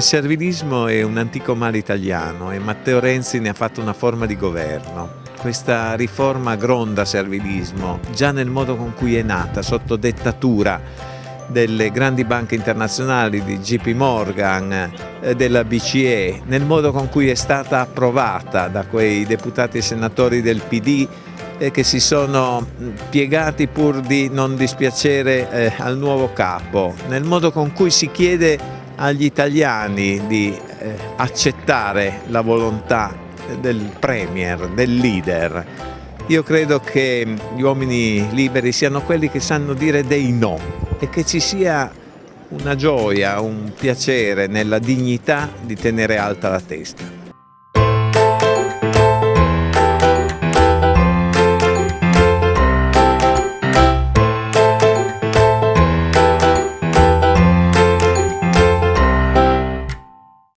Il servilismo è un antico male italiano e Matteo Renzi ne ha fatto una forma di governo. Questa riforma gronda servilismo già nel modo con cui è nata, sotto dettatura delle grandi banche internazionali, di JP Morgan, eh, della BCE, nel modo con cui è stata approvata da quei deputati e senatori del PD che si sono piegati pur di non dispiacere eh, al nuovo capo, nel modo con cui si chiede agli italiani di eh, accettare la volontà del Premier, del leader. Io credo che gli uomini liberi siano quelli che sanno dire dei no e che ci sia una gioia, un piacere nella dignità di tenere alta la testa.